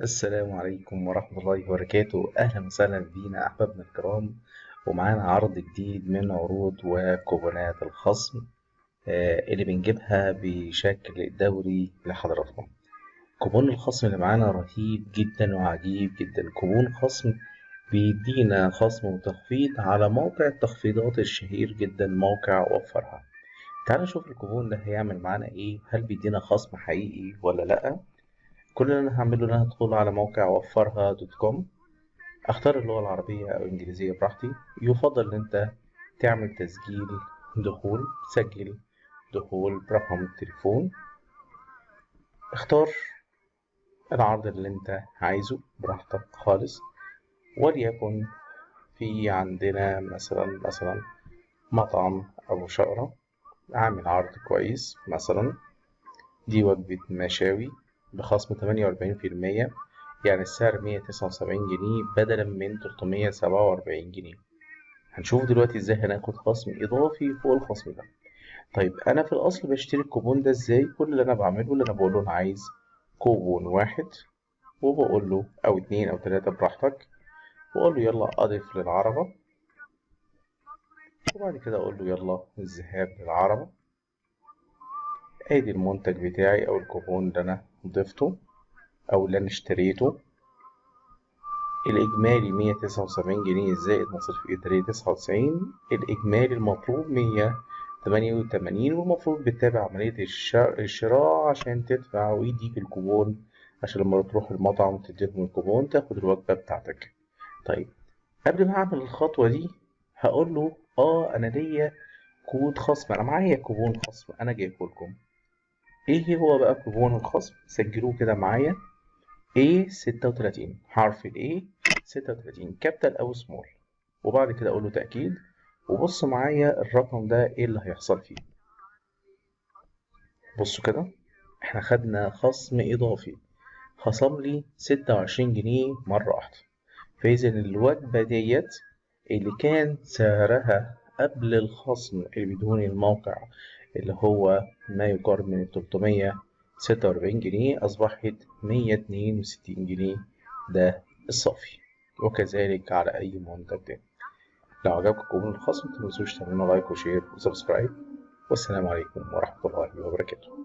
السلام عليكم ورحمة الله وبركاته. أهلا وسهلا بينا أحبابنا الكرام. ومعانا عرض جديد من عروض وكوبونات الخصم آه، اللي بنجيبها بشكل دوري لحضراتكم. كوبون الخصم اللي معانا رهيب جدا وعجيب جدا. كوبون خصم بيدينا خصم وتخفيض على موقع التخفيضات الشهير جدا موقع وفرها. تعالوا نشوف الكوبون ده هيعمل معانا إيه؟ هل بيدينا خصم حقيقي ولا لأ؟ كل اللي أنا هعمله إن أنا هدخل على موقع وفرها دوت كوم. أختار اللغة العربية أو الإنجليزية براحتي. يفضل إن أنت تعمل تسجيل دخول سجل دخول برقم التليفون. اختار العرض اللي أنت عايزه براحتك خالص. وليكن في عندنا مثلا مثلا مطعم أبو شقرة عامل عرض كويس مثلا دي وجبة مشاوي. بخصم تمانية وأربعين في المية يعني السعر مية تسعة وسبعين جنيه بدلا من تلتمية سبعة وأربعين جنيه. هنشوف دلوقتي إزاي هناخد خصم إضافي فوق الخصم ده. طيب أنا في الأصل بشتري الكوبون ده إزاي؟ كل اللي أنا بعمله اللي أنا بقوله أنا عايز كوبون واحد وبقول له أو اتنين أو تلاتة براحتك وأقول له يلا أضف للعربة وبعد كده أقول له يلا الذهاب للعربة. أدي المنتج بتاعي أو الكوبون اللي أنا ضفته أو اللي أنا اشتريته. الإجمالي مية تسعة وسبعين جنيه زائد مصاريف تسعة وتسعين. الإجمالي المطلوب مية تمانية وتمانين والمفروض بتتابع عملية الشراء عشان تدفع ويديك الكوبون عشان لما تروح المطعم وتديلهم الكوبون تاخد الوجبة بتاعتك. طيب قبل ما أعمل الخطوة دي هقول له آه أنا ليا كود خصم. أنا معايا كوبون خصم. أنا جايبه لكم. إيه هو بقى كوبون الخصم سجلوه كده معايا. A 36 حرف ال A 36 capital أو small. وبعد كده أقول له تأكيد. وبص معايا الرقم ده إيه اللي هيحصل فيه. بصوا كده إحنا خدنا خصم اضافي. خصم لي 26 جنيه مرة واحدة. فإذا الوجبة ديت اللي كان سعرها قبل الخصم اللي بدون الموقع اللي هو ما يقارب من 346 جنيه أصبحت 162 جنيه. ده الصافي. وكذلك على أي منتج تاني. لو عجبكم كوبون الخصم متنسوش تعملوا like و share و subscribe. والسلام عليكم ورحمة الله وبركاته.